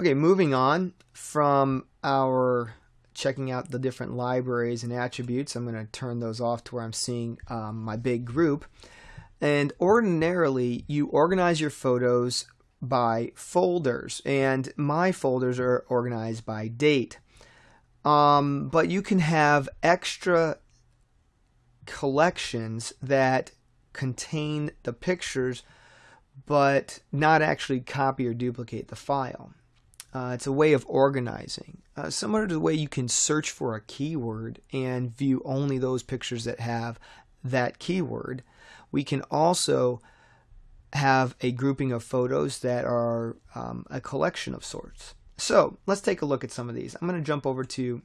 Okay, moving on from our checking out the different libraries and attributes, I'm going to turn those off to where I'm seeing um, my big group. And ordinarily, you organize your photos by folders, and my folders are organized by date. Um, but you can have extra collections that contain the pictures but not actually copy or duplicate the file. Uh, it's a way of organizing. Uh, similar to the way you can search for a keyword and view only those pictures that have that keyword, we can also have a grouping of photos that are um, a collection of sorts. So let's take a look at some of these. I'm going to jump over to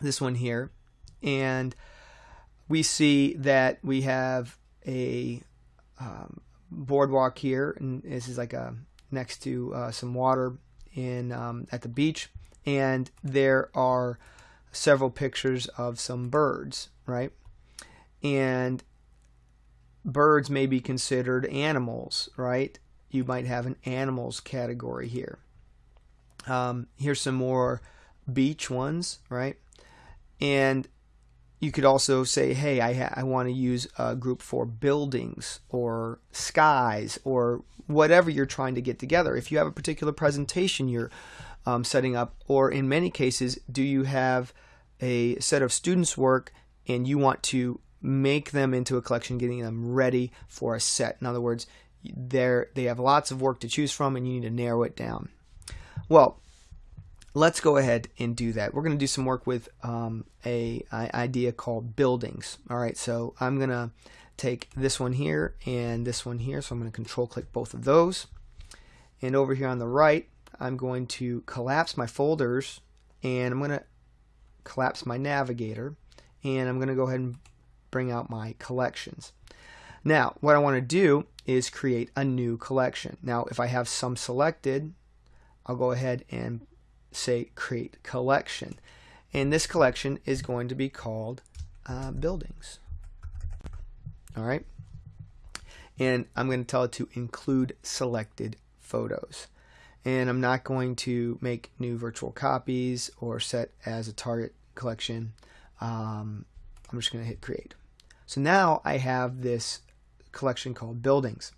this one here and we see that we have a um, boardwalk here and this is like a next to uh, some water in um, at the beach and there are several pictures of some birds right? And birds may be considered animals right? You might have an animals category here. Um, here's some more beach ones right? And you could also say, hey, I, I want to use a group for buildings or skies or whatever you're trying to get together. If you have a particular presentation you're um, setting up, or in many cases, do you have a set of students' work and you want to make them into a collection, getting them ready for a set? In other words, they they have lots of work to choose from and you need to narrow it down. Well, let's go ahead and do that. We're going to do some work with um, a, a, idea called buildings. All right, so I'm going to take this one here and this one here. So I'm going to control click both of those. And over here on the right, I'm going to collapse my folders and I'm going to collapse my navigator and I'm going to go ahead and bring out my collections. Now, what I want to do is create a new collection. Now, if I have some selected, I'll go ahead and say create collection. And this collection is going to be called uh, buildings. All right. And I'm going to tell it to include selected photos. And I'm not going to make new virtual copies or set as a target collection. Um, I'm just going to hit create. So now I have this collection called buildings.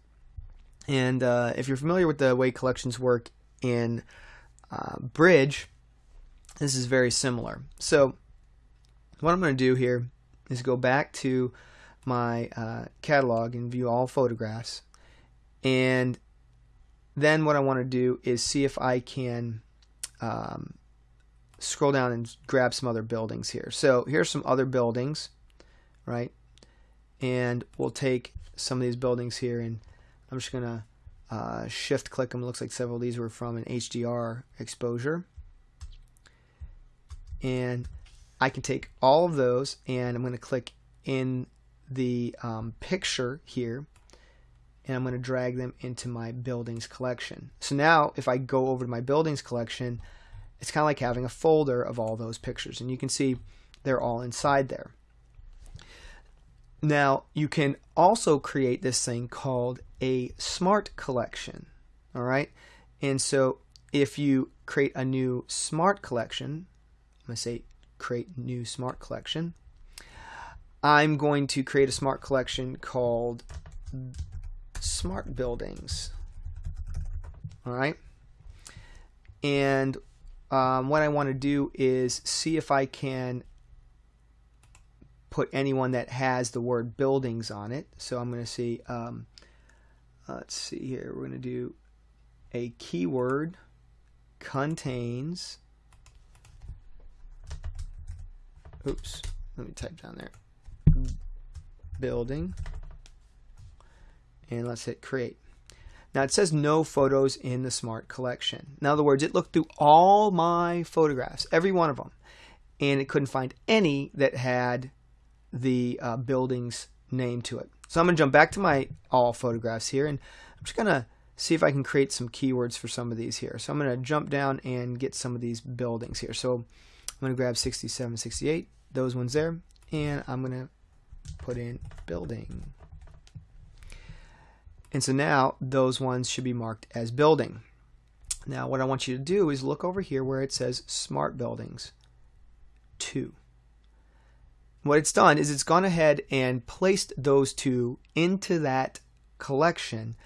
And uh, if you're familiar with the way collections work in uh, bridge, this is very similar. So what I'm going to do here is go back to my uh, catalog and view all photographs. And then what I want to do is see if I can um, scroll down and grab some other buildings here. So here's some other buildings, right? And we'll take some of these buildings here and I'm just going to uh, shift click them. Looks like several of these were from an HDR exposure. And I can take all of those and I'm going to click in the um, picture here and I'm going to drag them into my buildings collection. So now if I go over to my buildings collection, it's kind of like having a folder of all those pictures and you can see they're all inside there. Now you can also create this thing called a smart collection. All right. And so if you create a new smart collection, I'm going to say create new smart collection. I'm going to create a smart collection called smart buildings. All right. And um, what I want to do is see if I can put anyone that has the word buildings on it. So I'm going to see um, let's see here. We're going to do a keyword contains. Oops, let me type down there. Building. And let's hit create. Now it says no photos in the smart collection. In other words, it looked through all my photographs, every one of them, and it couldn't find any that had the uh, building's name to it. So I'm going to jump back to my all photographs here and I'm just going to see if I can create some keywords for some of these here. So I'm going to jump down and get some of these buildings here. So I'm going to grab 67, 68, those ones there, and I'm going to put in building. And so now those ones should be marked as building. Now what I want you to do is look over here where it says Smart Buildings 2. What it's done is it's gone ahead and placed those two into that collection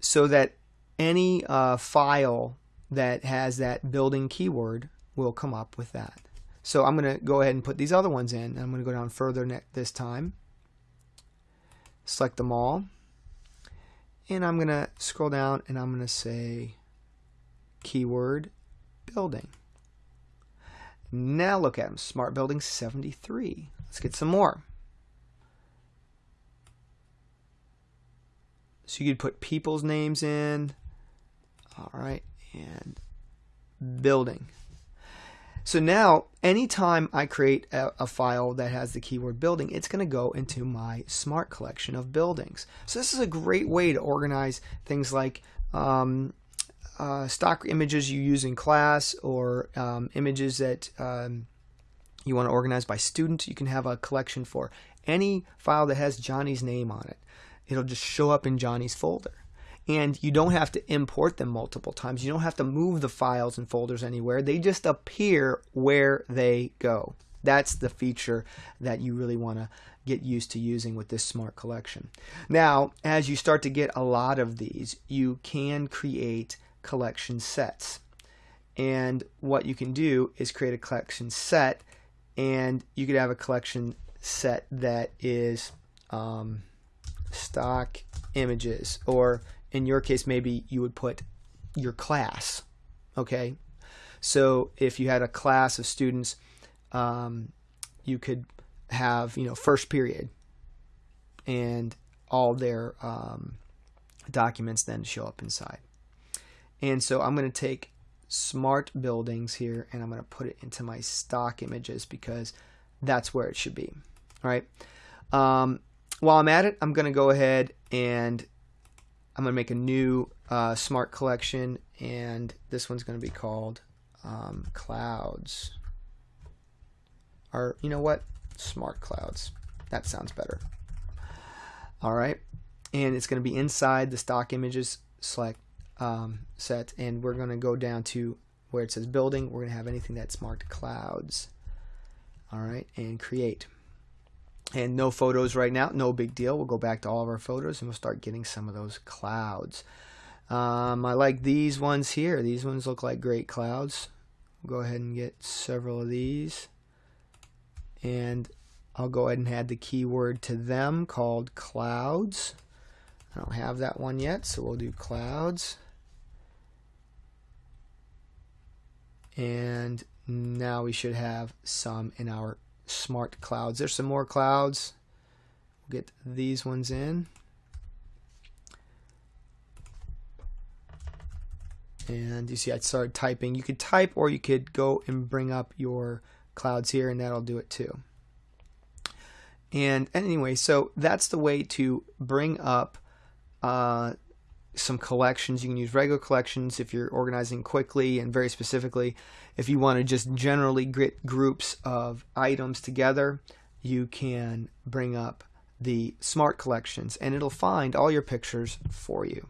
so that any uh, file that has that building keyword will come up with that. So I'm going to go ahead and put these other ones in. I'm going to go down further this time. Select them all. And I'm going to scroll down and I'm going to say keyword building. Now look at them. Smart Building 73. Let's get some more. So you could put people's names in. All right. And building. So now, anytime I create a, a, file that has the keyword building, it's going to go into my smart collection of buildings. So this is a great way to organize things like um, uh, stock images you use in class or um, images that um, you want to organize by student. You can have a collection for any file that has Johnny's name on it. It'll just show up in Johnny's folder and you don't have to import them multiple times. You don't have to move the files and folders anywhere. They just appear where they go. That's the feature that you really want to get used to using with this smart collection. Now, as you start to get a lot of these, you can create collection sets. And what you can do is create a collection set, and you could have a collection set that is um, stock images or in your case, maybe you would put your class. Okay, so if you had a class of students, um, you could have you know first period, and all their um, documents then show up inside. And so I'm going to take smart buildings here and I'm going to put it into my stock images because that's where it should be. All right. Um, while I'm at it, I'm going to go ahead and I'm going to make a new uh, smart collection, and this one's going to be called um, Clouds. Or, you know what? Smart Clouds. That sounds better. All right. And it's going to be inside the stock images select um, set, and we're going to go down to where it says building. We're going to have anything that's marked clouds. All right, and create and no photos right now no big deal. We'll go back to all of our photos and we'll start getting some of those clouds. Um, I like these ones here. These ones look like great clouds. We'll go ahead and get several of these. And I'll go ahead and add the keyword to them called clouds. I don't have that one yet so we'll do clouds. And now we should have some in our smart clouds. There's some more clouds. We'll get these ones in. And you see I started typing. You could type or you could go and bring up your clouds here and that'll do it too. And anyway, so that's the way to bring up uh, some collections. You can use regular collections if you're organizing quickly and very specifically. If you want to just generally get groups of items together, you can bring up the smart collections and it'll find all your pictures for you.